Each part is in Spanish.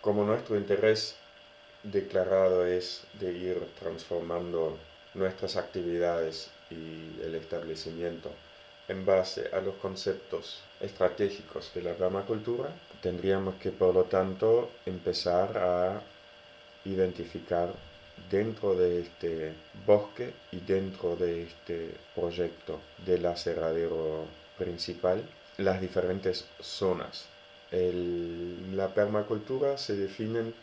Como nuestro interés declarado es de ir transformando nuestras actividades y el establecimiento en base a los conceptos estratégicos de la permacultura, tendríamos que por lo tanto empezar a identificar dentro de este bosque y dentro de este proyecto del aserradero principal las diferentes zonas. En la permacultura se definen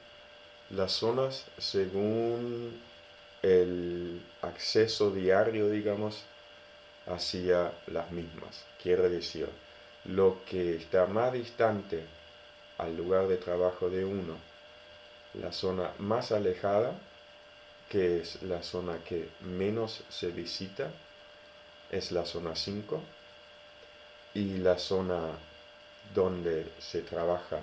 las zonas según el acceso diario, digamos, hacia las mismas. Quiere decir, lo que está más distante al lugar de trabajo de uno, la zona más alejada, que es la zona que menos se visita, es la zona 5, y la zona donde se trabaja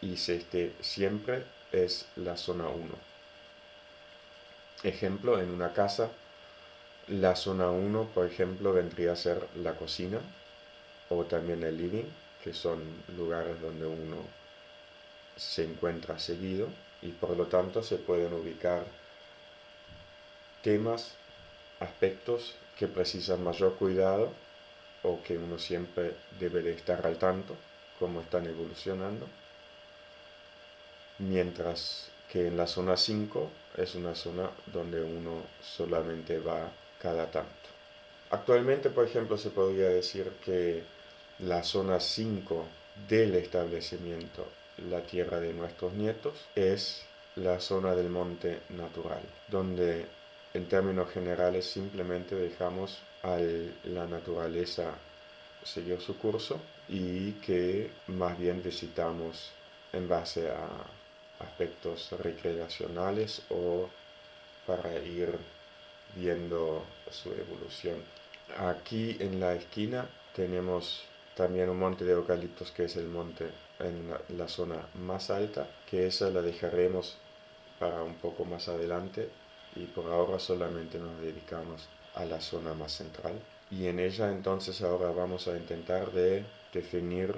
y se esté siempre es la zona 1. Ejemplo, en una casa, la zona 1, por ejemplo, vendría a ser la cocina o también el living, que son lugares donde uno se encuentra seguido y por lo tanto se pueden ubicar temas, aspectos que precisan mayor cuidado o que uno siempre debe de estar al tanto, como están evolucionando, mientras que en la zona 5 es una zona donde uno solamente va cada tanto. Actualmente, por ejemplo, se podría decir que la zona 5 del establecimiento, la tierra de nuestros nietos, es la zona del monte natural, donde en términos generales simplemente dejamos a la naturaleza seguir su curso y que más bien visitamos en base a aspectos recreacionales o para ir viendo su evolución. Aquí en la esquina tenemos también un monte de eucaliptos que es el monte en la, zona más alta, que esa la dejaremos para un poco más adelante y por ahora solamente nos dedicamos a la zona más central. Y en ella entonces ahora vamos a intentar de definir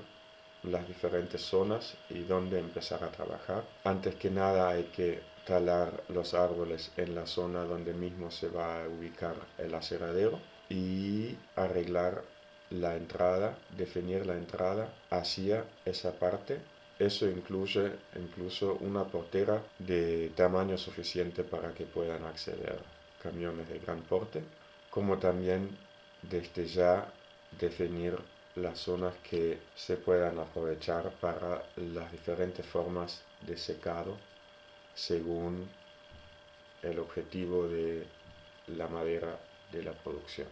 las diferentes zonas y dónde empezar a trabajar. Antes que nada hay que talar los árboles en la zona donde mismo se va a ubicar el aseradero y arreglar la entrada, definir la entrada hacia esa parte. Eso incluye incluso una portera de tamaño suficiente para que puedan acceder camiones de gran porte, como también desde ya definir las zonas que se puedan aprovechar para las diferentes formas de secado según el objetivo de la madera de la producción.